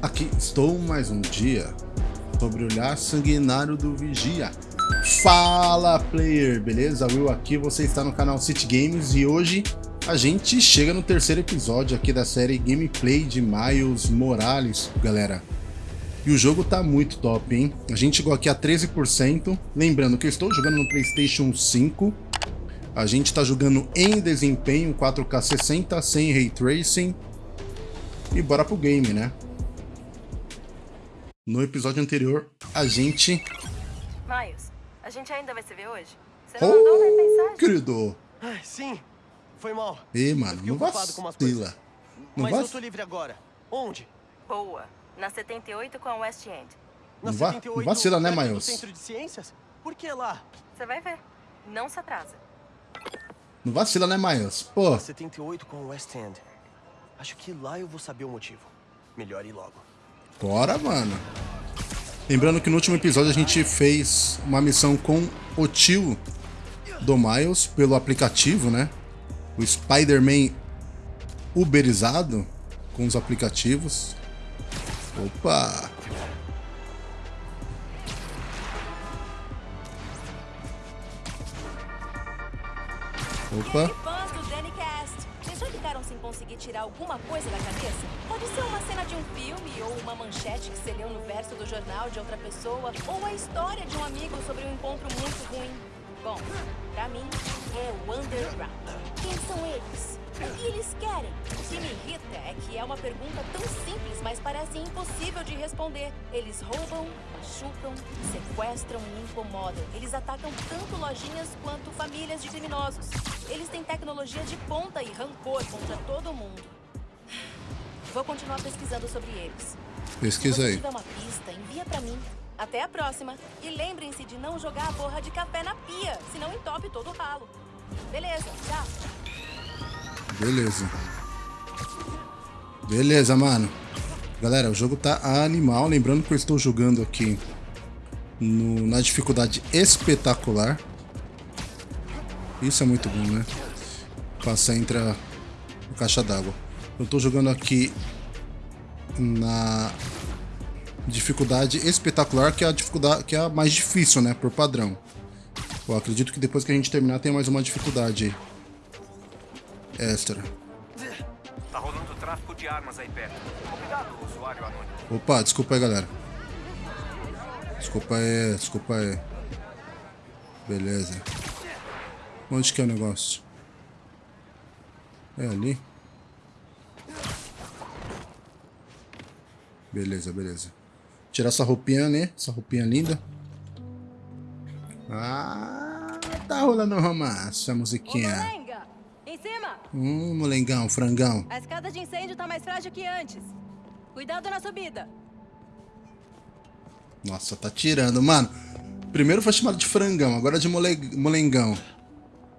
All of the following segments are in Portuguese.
Aqui estou mais um dia sobre o olhar sanguinário do Vigia. Fala player, beleza? Will aqui, você está no canal City Games e hoje a gente chega no terceiro episódio aqui da série Gameplay de Miles Morales, galera. E o jogo tá muito top, hein? A gente chegou aqui a 13%, lembrando que eu estou jogando no Playstation 5, a gente tá jogando em desempenho 4K 60, sem Ray Tracing, e bora pro game, né? No episódio anterior, a gente... Miles, a gente ainda vai se ver hoje? Você não oh, mandou mais mensagem? querido! Ai, sim, foi mal. Ih, mano, não vacila. Não Mas vac... eu tô livre agora. Onde? Boa, na 78 com a West End. Na não, 78, não vacila, né, Miles? centro de ciências? Por que lá? Você vai ver. Não se atrasa. Não vacila, né, Miles? Pô. Na 78 com a West End. Acho que lá eu vou saber o motivo. Melhor ir logo. Bora, mano. Lembrando que no último episódio a gente fez uma missão com o tio do Miles pelo aplicativo, né? O Spider-Man uberizado com os aplicativos. Opa! Opa! Alguma coisa da cabeça? Pode ser uma cena de um filme, ou uma manchete que você leu no verso do jornal de outra pessoa, ou a história de um amigo sobre um encontro muito ruim. Bom, pra mim, é o Underground. Quem são eles? O que eles querem? O que me irrita é que é uma pergunta tão simples, mas parece impossível de responder. Eles roubam, machucam, sequestram e incomodam. Eles atacam tanto lojinhas quanto famílias de criminosos. Eles têm tecnologia de ponta e rancor contra todo mundo. Vou continuar pesquisando sobre eles. Pesquisa aí. Se tiver uma pista, envia pra mim. Até a próxima. E lembrem-se de não jogar a borra de café na pia, senão entope todo o ralo. Beleza, tchau. Beleza. Beleza, mano. Galera, o jogo tá animal. Lembrando que eu estou jogando aqui no, na dificuldade espetacular. Isso é muito bom, né? Passar entre a, a caixa d'água. Eu estou jogando aqui na dificuldade espetacular, que é a dificuldade que é a mais difícil, né, por padrão. Eu acredito que depois que a gente terminar tem mais uma dificuldade extra. Tá rolando tráfico de armas aí perto. Cuidado, usuário anônimo. Opa, desculpa aí, galera. Desculpa aí, desculpa aí. Beleza. Onde que é o negócio? É ali? Beleza, beleza. Tirar essa roupinha, né? Essa roupinha linda. Ah, tá rolando romance, a musiquinha. Ô, molenga, em cima. Hum, molengão, frangão. A escada de incêndio tá mais frágil que antes. Cuidado na subida. Nossa, tá tirando, mano. Primeiro foi chamado de frangão, agora de mole... molengão.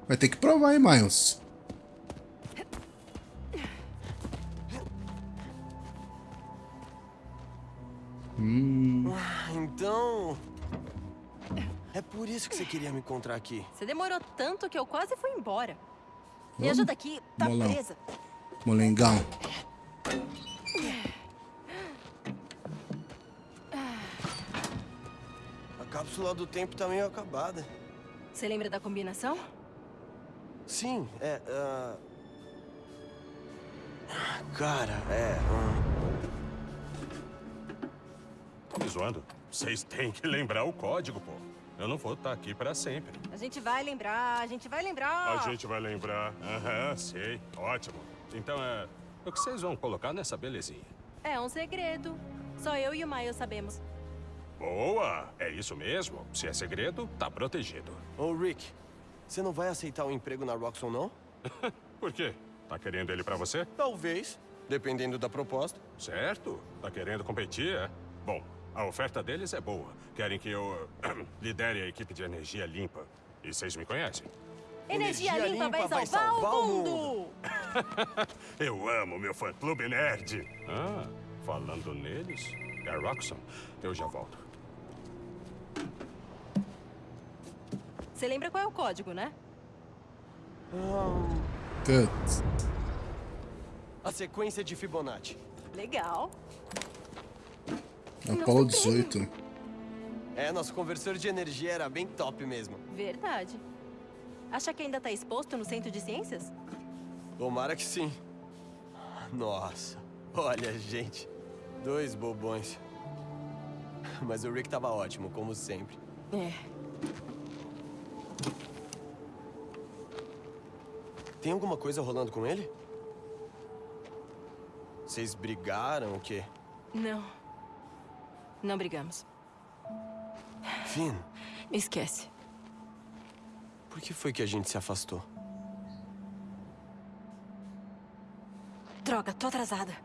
Vai ter que provar, hein, Miles. Hum. Ah, então... É por isso que você queria me encontrar aqui. Você demorou tanto que eu quase fui embora. Vamos? Me ajuda aqui, tá Molão. presa. Molengão. A cápsula do tempo tá meio acabada. Você lembra da combinação? Sim, é... Uh... Cara, é... Tá me zoando? Vocês têm que lembrar o código, pô. Eu não vou estar aqui para sempre. A gente vai lembrar, a gente vai lembrar. A gente vai lembrar. Aham, sei. Ótimo. Então é... O que vocês vão colocar nessa belezinha? É um segredo. Só eu e o Miles sabemos. Boa! É isso mesmo. Se é segredo, tá protegido. Ô, Rick, você não vai aceitar o um emprego na Roxxon, não? Por quê? Tá querendo ele pra você? Talvez, dependendo da proposta. Certo. Tá querendo competir, é? Bom, a oferta deles é boa. Querem que eu lidere a equipe de energia limpa. E vocês me conhecem. Energia, energia limpa, limpa, vai salvar, vai salvar o mundo! mundo. eu amo meu fã-clube nerd. Ah, falando neles, é Roxxon. Eu já volto. Você lembra qual é o código, né? Good. A sequência de Fibonacci. Legal. Apollo 18. É, nosso conversor de energia era bem top mesmo. Verdade. Acha que ainda tá exposto no centro de ciências? Tomara que sim. Nossa, olha, gente. Dois bobões. Mas o Rick tava ótimo, como sempre. É. Tem alguma coisa rolando com ele? Vocês brigaram o quê? Não. Não brigamos. Finn, Esquece. por que foi que a gente se afastou? Droga, tô atrasada.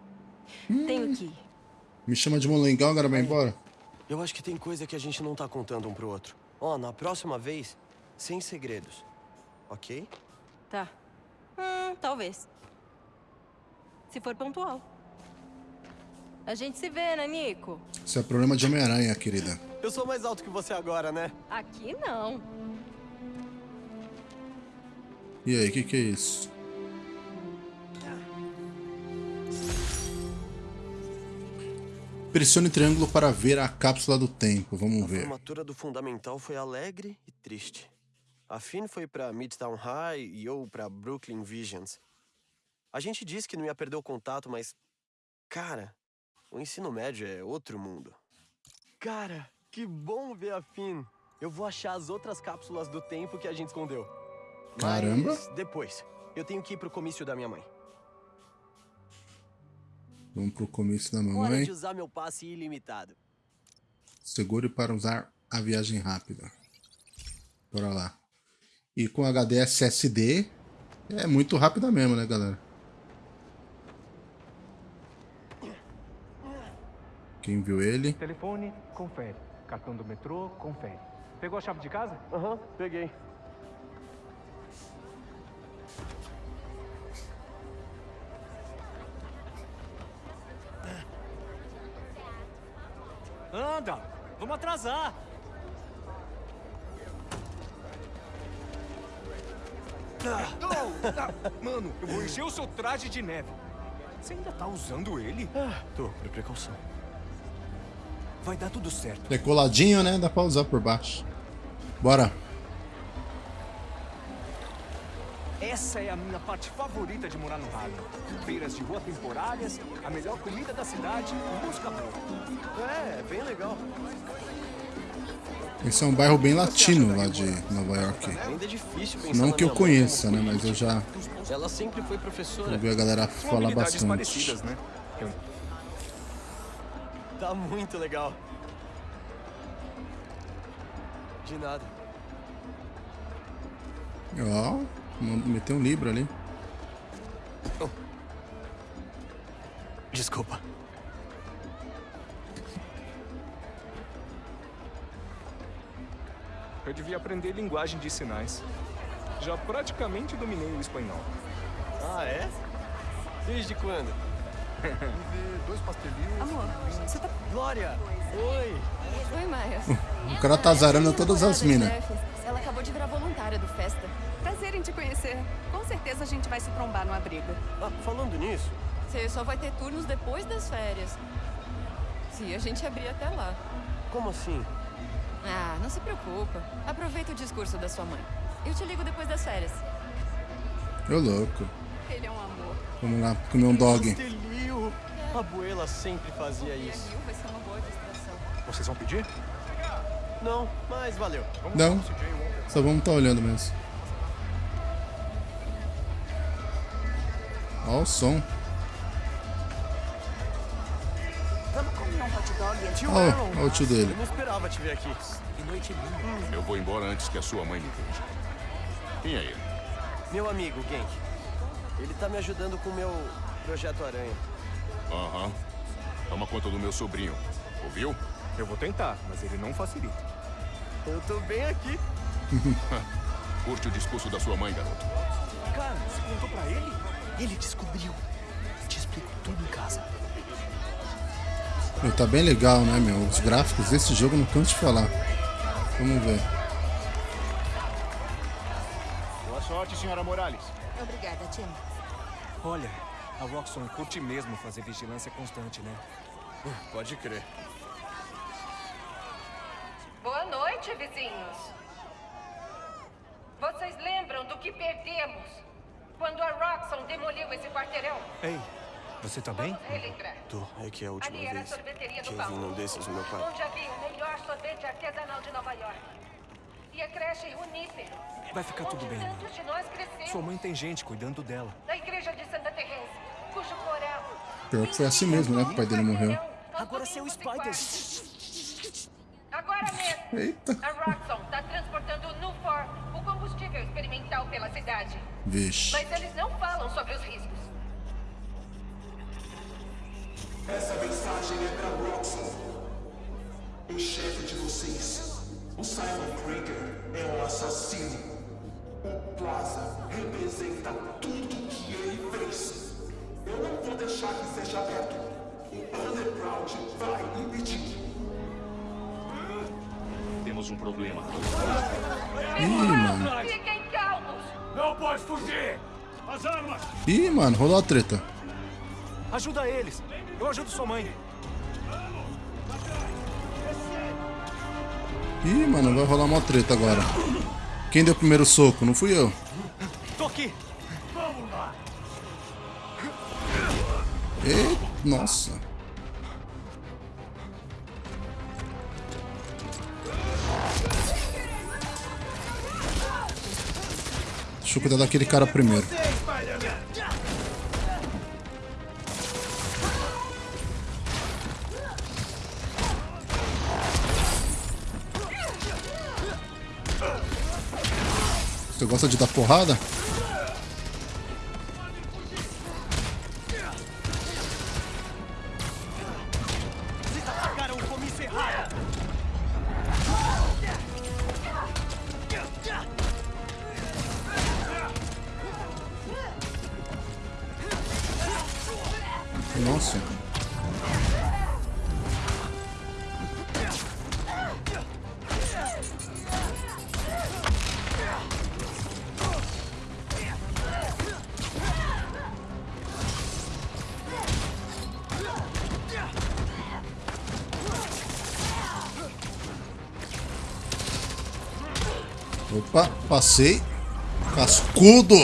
Tenho que ir. Me chama de molengão, agora vai embora? Eu acho que tem coisa que a gente não tá contando um pro outro. Ó, na próxima vez, sem segredos. Ok? Tá. Hum, talvez. Se for pontual. A gente se vê, né, Nico? Isso é problema de Homem-Aranha, querida. Eu sou mais alto que você agora, né? Aqui não. E aí, o que, que é isso? Pressione triângulo para ver a cápsula do tempo. Vamos A ver. formatura do fundamental foi alegre e triste. A Finn foi pra Midtown High e eu pra Brooklyn Visions. A gente disse que não ia perder o contato, mas. Cara, o ensino médio é outro mundo. Cara, que bom ver a Finn! Eu vou achar as outras cápsulas do tempo que a gente escondeu. Caramba. Mas depois. Eu tenho que ir pro comício da minha mãe. Vamos pro comício da Hora mamãe. de usar meu passe ilimitado. Segure para usar a viagem rápida. Bora lá. E com HD SSD é muito rápida mesmo, né, galera? Quem viu ele? Telefone, confere. Cartão do metrô, confere. Pegou a chave de casa? Aham, peguei. Anda! Vamos atrasar! Mano, eu vou encher o seu traje de neve. Você ainda tá usando ele? Ah, tô, por precaução. Vai dar tudo certo. Decoladinho, né? Dá pra usar por baixo. Bora. Essa é a minha parte favorita de morar no Harlem. Feiras de rua temporárias, a melhor comida da cidade e música boa. É, bem legal. Esse é um bairro bem latino lá de Nova York. É pensar Não que eu conheça, né? Mas eu já política. Ela sempre foi professora. ouvi a galera falar bastante. né? Tá muito legal. De nada. Ó, meteu um livro ali. Desculpa. Eu devia aprender linguagem de sinais. Já praticamente dominei o espanhol. Ah, é? Desde quando? Amor, você tá... Glória! Oi! Oi, Maia. O cara tá azarando todas as minas. Ela acabou de virar voluntária do Festa. Prazer em te conhecer. Com certeza a gente vai se trombar numa briga. Ah, falando nisso, Você só vai ter turnos depois das férias. Se a gente abrir até lá. como assim? Ah, não se preocupa. Aproveita o discurso da sua mãe. Eu te ligo depois das férias. Ô louco. Ele é um amor. Vamos lá, comer um dog. A abuela sempre fazia isso. Vai ser uma boa distração. Vocês vão pedir? Não, mas valeu. Não, só vamos estar olhando mesmo. Ó o som. Vamos Ó, ó o tio dele. Eu não esperava te ver aqui. Eu vou embora antes que a sua mãe me veja. Quem é ele? Meu amigo, Genk. Ele tá me ajudando com o meu projeto Aranha. Aham. Toma conta do meu sobrinho. Ouviu? Eu vou tentar, mas ele não facilita. Eu tô bem aqui. Curte o discurso da sua mãe, garoto. Cara, você contou pra ele? Ele descobriu. Eu te explico tudo em casa. Meu, tá bem legal, né, meu? Os gráficos desse jogo não canso de falar. Vamos ver. Boa sorte, senhora Morales. Obrigada, Tim. Olha, a Roxxon curte mesmo fazer vigilância constante, né? Uh, pode crer. Boa noite, vizinhos. Vocês lembram do que perdemos quando a Roxxon demoliu esse quarteirão? Ei, você tá bem? Tô. É que é a última Ali vez que vi um desses no meu quarto. Onde havia o melhor sorvete artesanal de Nova York. E a creche Junípero. Vai ficar tudo bem, tantos de nós crescemos. Sua mãe tem gente cuidando dela. Da igreja de Santa Teresa, cujo coral... Pior que foi assim mesmo, né, que o pai dele morreu. Agora seu Spider. Agora mesmo. Eita. A Roxxon está transportando o Nufor, o combustível experimental pela cidade. Vixe. Mas eles não falam sobre os riscos. Essa mensagem é pra Roxxon. O chefe de vocês, o Simon Krieger, é um assassino. O Plaza representa tudo que ele fez. Eu não vou deixar que seja aberto. O Underground vai impedir. Temos um problema. Ih, mano. Fiquem calmos. Não pode fugir! As armas! Ih, mano, rolou a treta. Ajuda eles! Eu ajudo sua mãe. Ih, mano, vai rolar uma treta agora. Quem deu o primeiro soco? Não fui eu. Tô aqui! Ê, nossa. Deixa eu cuidar daquele cara primeiro. Gosta de dar porrada? Opa, passei. Cascudo!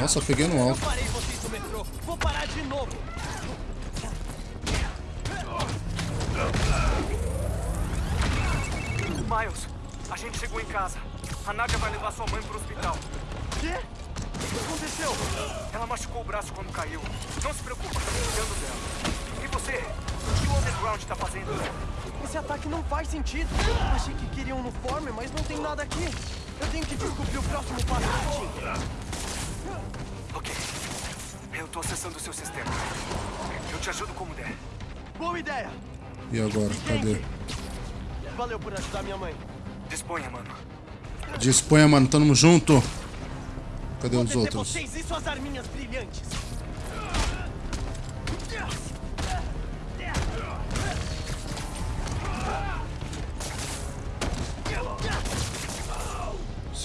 Nossa, peguei no alto. Nada aqui. Eu tenho que descobrir o próximo passo. Ok. Eu tô acessando o seu sistema. Eu te ajudo como der. Boa ideia. E agora? Cadê? Valeu por ajudar minha mãe. Disponha, mano. Disponha, mano. Tamo junto. Cadê os Ter outros? vocês e suas arminhas brilhantes.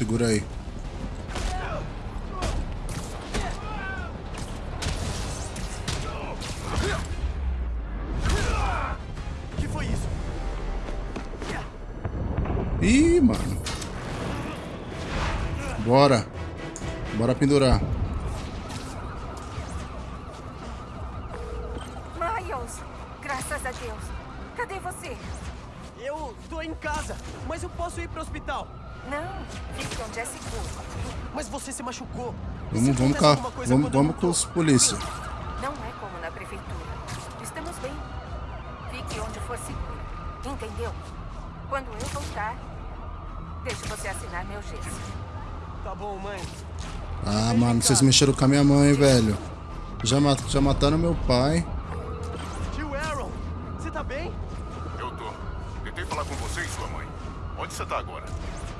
Segura aí. Que foi isso? Ih, mano. Bora. Bora pendurar. Cá. Vamos, vamos com os polícia. Não é como na prefeitura. Estamos bem. Fique onde for seguro. Entendeu? Quando eu voltar, deixe você assinar meu gesso. Tá bom, mãe. Ah, mano, vocês mexeram com a minha mãe, velho. Já, ma- já mataram meu pai. Tio Aaron, você tá bem? Eu tô. Tentei falar com você e sua mãe. Onde você tá agora?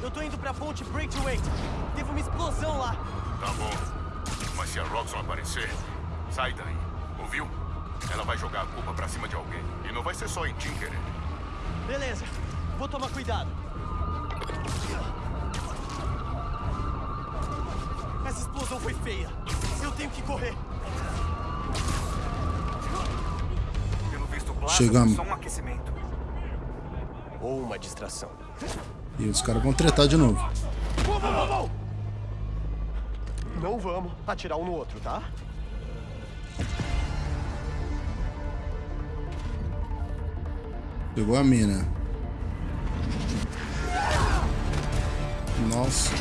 Eu tô indo pra ponte Braithwaite. Teve uma explosão lá. Tá bom. Se a Roxxon aparecer, sai daí. Ouviu? Ela vai jogar a culpa pra cima de alguém. E não vai ser só em Tinker. Beleza, vou tomar cuidado. Essa explosão foi feia. Eu tenho que correr. Pelo visto, o Plaza Chegamos. só um aquecimento. ou uma distração. E os caras vão tretar de novo. Não vamos atirar um no outro, tá? Pegou a mina. Nossa.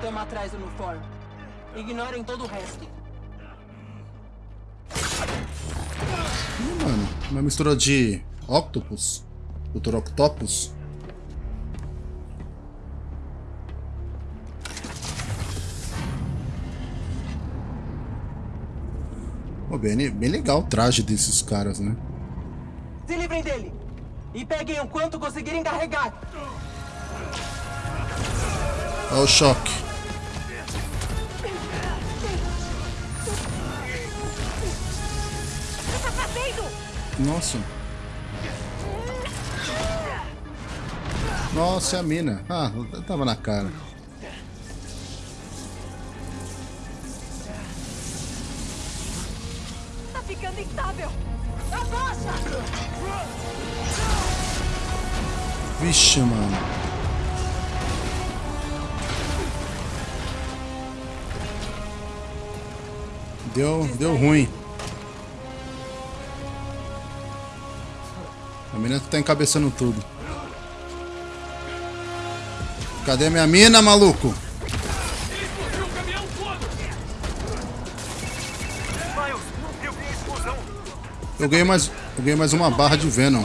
Tamo atrás, uniforme. Ignorem todo o resto. Ih, mano. Uma mistura de octopus. Doutor Octopus. Pô, bem, bem legal o traje desses caras, né? Se livrem dele! E peguem o quanto conseguirem carregar! Olha o choque. Nossa. Nossa, é a mina. Ah, tava na cara. Vixe, mano. Deu, deu ruim. A mina tá encabeçando tudo. Cadê minha mina, maluco? Eu ganhei mais, eu ganhei mais uma barra de Venom.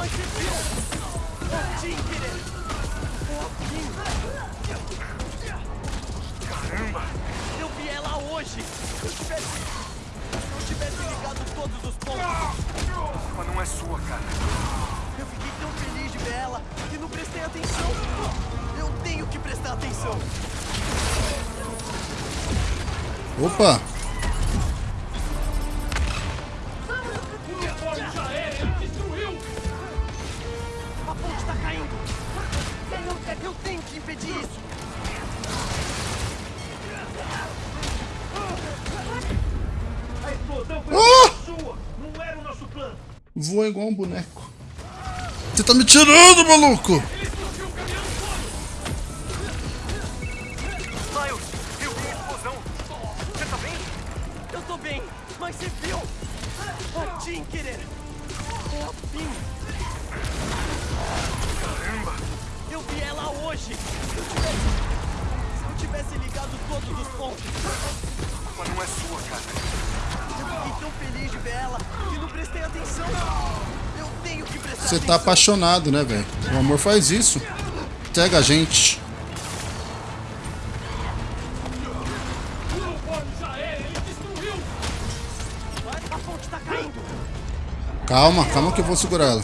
Eu, eu tenho que impedir isso! A explosão foi Ah! sua, não era o nosso plano. Voa igual um boneco. Você tá me tirando, maluco! A culpa não é sua, cara. eu fiquei tão feliz de ver ela que não prestei atenção! Eu tenho que prestar Você atenção! tá apaixonado, né, velho? O amor faz isso. Cega a gente. A ponte tá caindo! Calma, calma que eu vou segurar ela.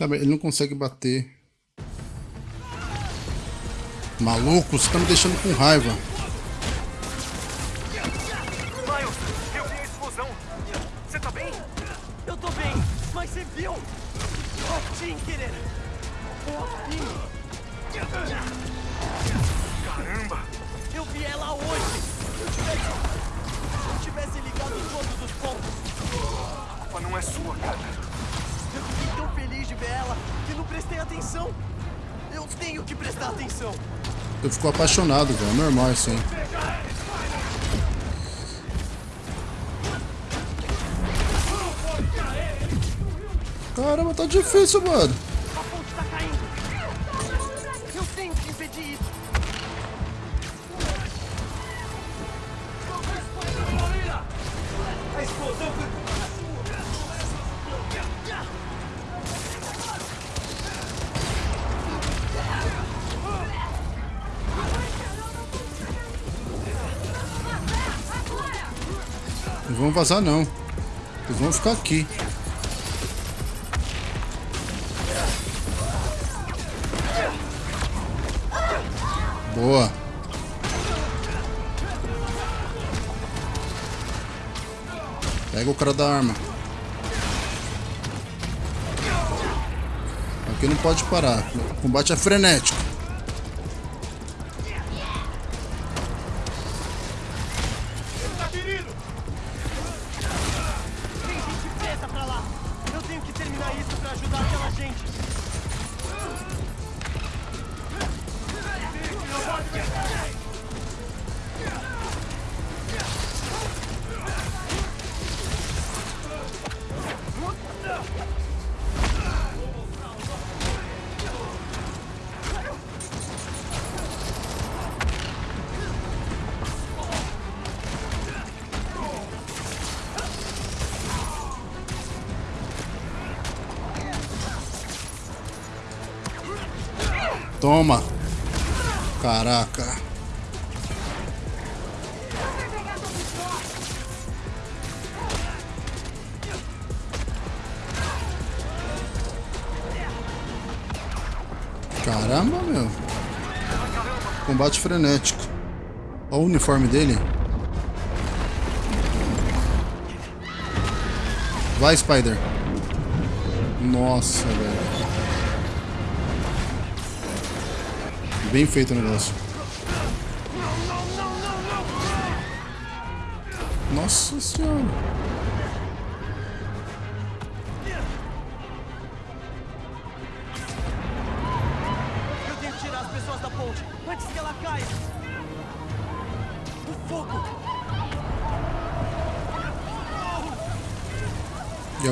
Cara, ele não consegue bater. Maluco, você tá me deixando com raiva. Miles, eu vi a explosão. Você tá bem? Eu tô bem, mas você viu? A Tinkerer! Finn! Caramba! Eu vi ela hoje! Se eu tivesse. Se eu tivesse ligado todos os pontos, A culpa não é sua, cara. Eu fiquei tão feliz de ver ela que não prestei atenção! Eu tenho que prestar atenção! Eu fico apaixonado, velho. É normal isso aí. Caramba, tá difícil, mano. Vazar não. Eles vão ficar aqui. Boa. Pega o cara da arma. Aqui não pode parar. O combate é frenético. Caramba, meu. Combate frenético. Olha o uniforme dele. Vai, Spider. Nossa, velho. Bem feito o negócio. Nossa senhora.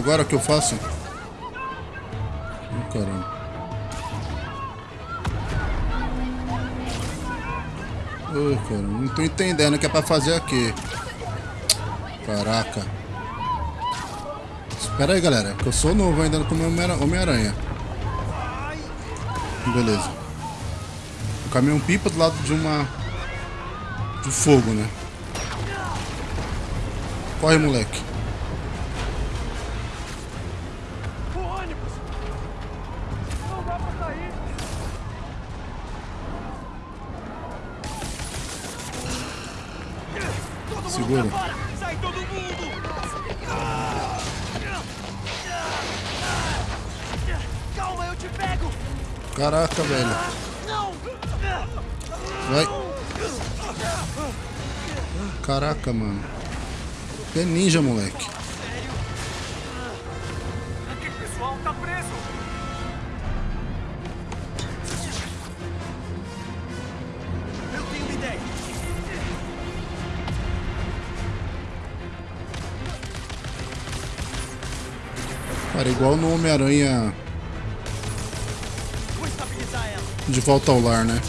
Agora que eu faço? Oh, caramba. Oh, cara, não tô entendendo o que é pra fazer aqui. Caraca. Espera aí, galera, que eu sou novo ainda como Homem-Aranha. Beleza. O caminhão pipa do lado de uma... De fogo, né? Corre, moleque. Segura. Sai todo mundo! Calma, eu te pego! Caraca, velho. Não! Vai. Caraca, mano. É ninja, moleque. Igual no Homem-Aranha de volta ao lar, né?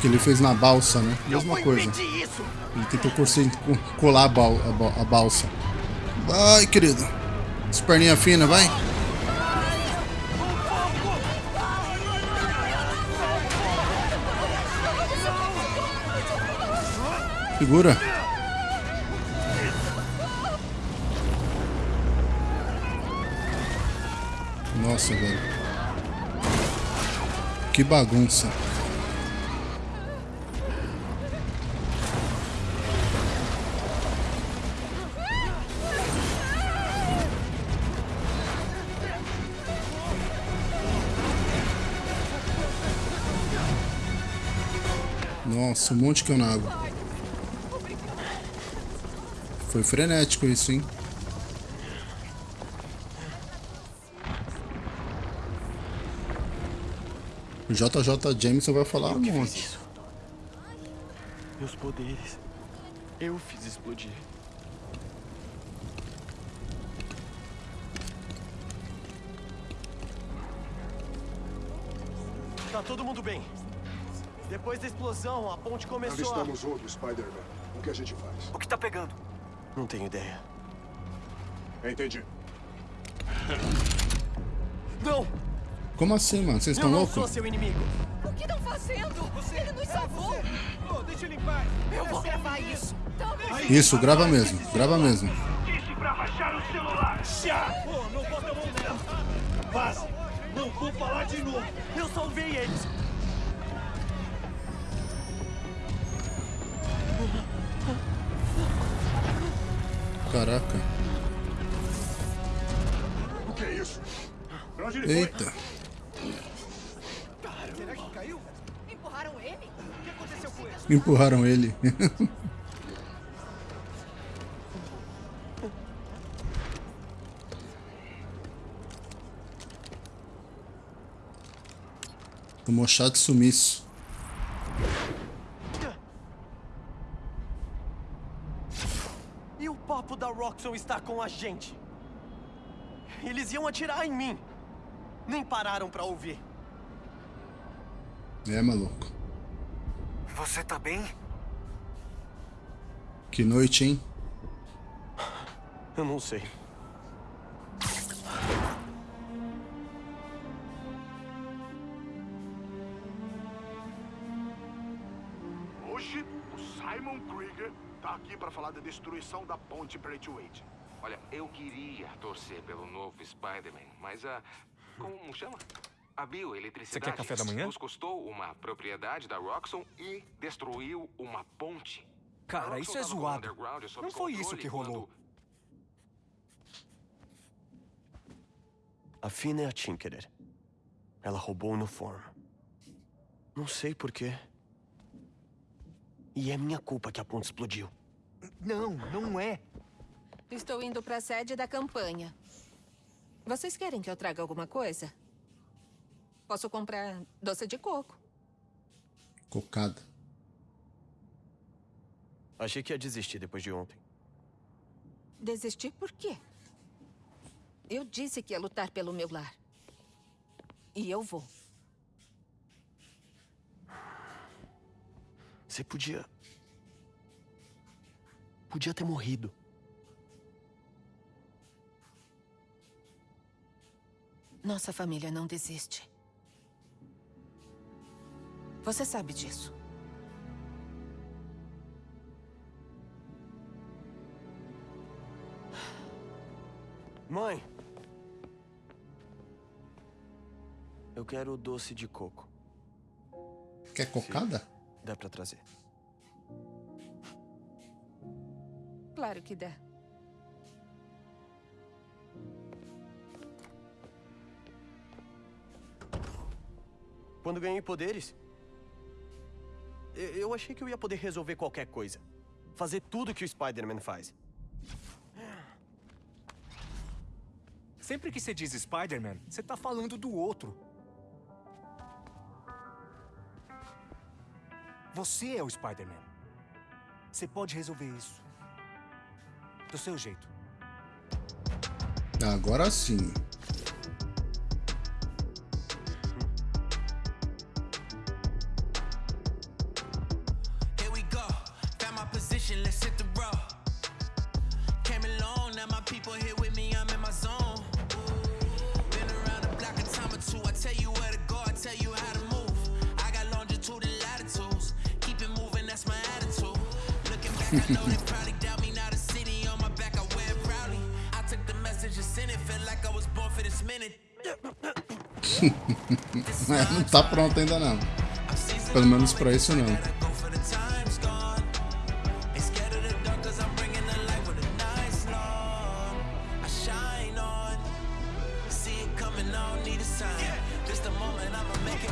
Que ele fez na balsa, né? Mesma coisa. Ele tentou colar a, bal- a ba- a balsa. Vai, querido. As perninhas finas, vai. Segura. Nossa, velho. Que bagunça. Nossa, um monte que eu na água. Foi frenético isso, hein? O JJ Jameson vai falar um monte. isso. Meus poderes. Eu fiz explodir. Tá todo mundo bem. Depois da explosão, a ponte começou a... Avistamos outro Spider-Man. O que a gente faz? O que tá pegando? Não tenho ideia. Entendi. Não! Como assim, mano? Vocês Eu estão não loucos? sou seu inimigo! O que estão fazendo? Ele nos salvou. Oh, deixa ele em paz. Eu vou gravar isso. Isso, grava mesmo. Grava mesmo. Disse pra baixar o celular. Já! Pô, não bota a mão nela. Vaze! Não vou falar de novo. Eu salvei eles! Caraca. O que é isso? Pra onde ele foi? Eita. Será que caiu? Empurraram ele? O que aconteceu com ele? Empurraram ele. Tomou chá de sumiço. E o papo da Roxxon está com a gente? Eles iam atirar em mim! Nem pararam pra ouvir. É, maluco. Você tá bem? Que noite, hein? Eu não sei. Hoje, o Simon Krieger tá aqui para falar da destruição da ponte Braithwaite. Olha, eu queria torcer pelo novo Spider-Man, mas a. Como chama? A bioeletricidade Você quer café da manhã? nos custou uma propriedade da Roxxon e destruiu uma ponte. Cara, isso é zoado. Não foi isso que rolou. quando- A Fina é a Tinkerer. Ela roubou o uniforme. Não sei porquê. E é minha culpa que a ponte explodiu. Não, não é. Estou indo para a sede da campanha. Vocês querem que eu traga alguma coisa? Posso comprar doce de coco. Cocada. Achei que ia desistir depois de ontem. Desistir por quê? Eu disse que ia lutar pelo meu lar. E eu vou. Você podia. Podia ter morrido. Nossa família não desiste. Você sabe disso. Mãe! Eu quero doce de coco. Quer cocada? Dá pra trazer. Claro que dá. Quando ganhei poderes, eu, achei que eu ia poder resolver qualquer coisa. Fazer tudo que o Spider-Man faz. Sempre que você diz Spider-Man, você tá falando do outro. Você é o Spider-Man. Você pode resolver isso. Do seu jeito. Agora sim.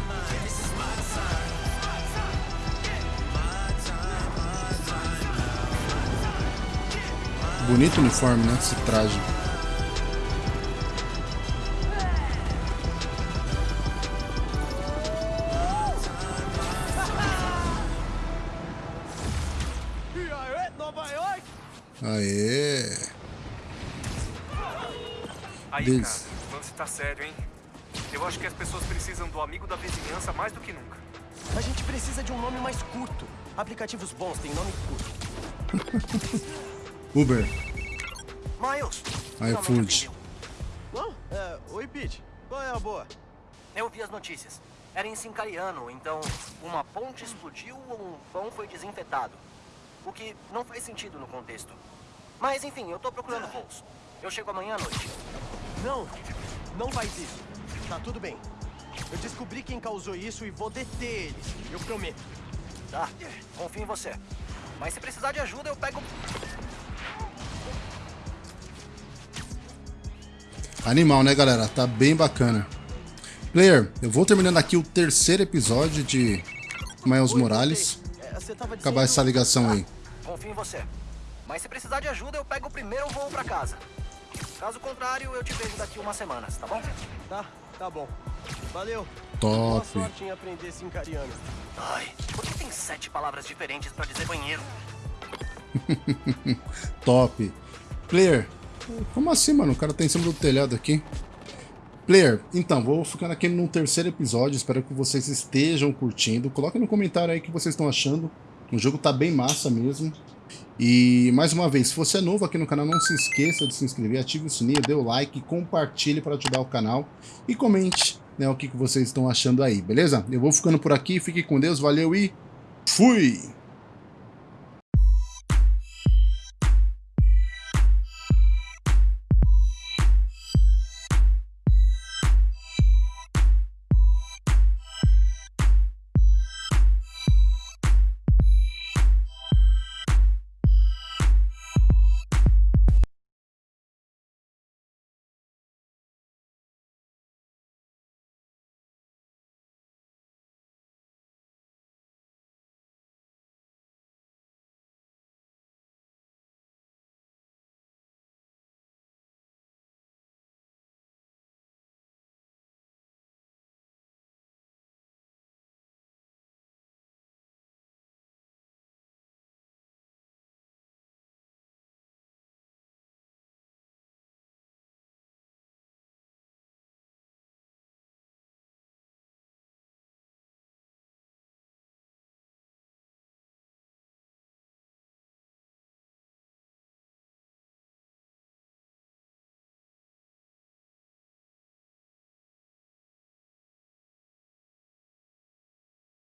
Mine. This is my time. My time, my time. Bonito uniforme, né? Esse traje. Aê! Aí, Diz. cara, o lance tá sério, hein? Eu acho que as pessoas precisam do amigo da vizinhança mais do que nunca. A gente precisa de um nome mais curto. Aplicativos bons têm nome curto. Uber. Miles! iFood. Não, Pete, qual é a boa? Eu vi as notícias. Era em Sincariano, então uma ponte explodiu ou um pão foi desinfetado. O que não faz sentido no contexto. Mas enfim, eu tô procurando voos. Eu chego amanhã à noite. Não, não faz isso. Tá tudo bem. Eu descobri quem causou isso e vou deter eles. Eu prometo. Tá, confio em você. Mas se precisar de ajuda, eu pego... Animal, né, galera? Tá bem bacana. Player, eu vou terminando aqui o terceiro episódio de Miles Morales. Acabar essa ligação aí. Confio em você. Mas se precisar de ajuda, eu pego o primeiro voo pra casa. Caso contrário, eu te vejo daqui umas semanas, tá bom? Tá, tá bom. Valeu. Top. Boa sorte em aprender sincariano. Ai, por que tem sete palavras diferentes pra dizer banheiro? Top. Player, como assim, mano? O cara tá em cima do telhado aqui. Player, então, vou ficando aqui no terceiro episódio. Espero que vocês estejam curtindo. Coloque no comentário aí o que vocês estão achando. O jogo tá bem massa mesmo. E, mais uma vez, se você é novo aqui no canal, não se esqueça de se inscrever, ative o sininho, dê o like, compartilhe para ajudar o canal e comente né, o que, que vocês estão achando aí, beleza? Eu vou ficando por aqui, fique com Deus, valeu e fui!